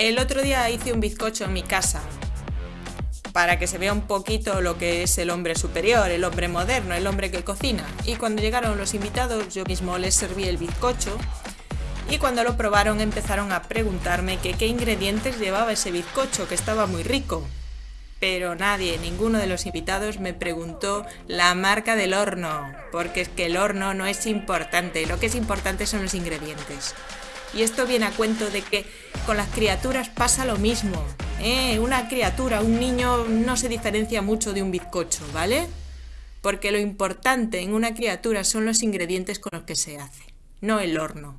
El otro día hice un bizcocho en mi casa para que se vea un poquito lo que es el hombre superior, el hombre moderno, el hombre que cocina. Y cuando llegaron los invitados yo mismo les serví el bizcocho y cuando lo probaron empezaron a preguntarme qué ingredientes llevaba ese bizcocho, que estaba muy rico. Pero nadie, ninguno de los invitados me preguntó la marca del horno, porque es que el horno no es importante, lo que es importante son los ingredientes. Y esto viene a cuento de que con las criaturas pasa lo mismo. ¿eh? Una criatura, un niño no se diferencia mucho de un bizcocho, ¿vale? Porque lo importante en una criatura son los ingredientes con los que se hace, no el horno.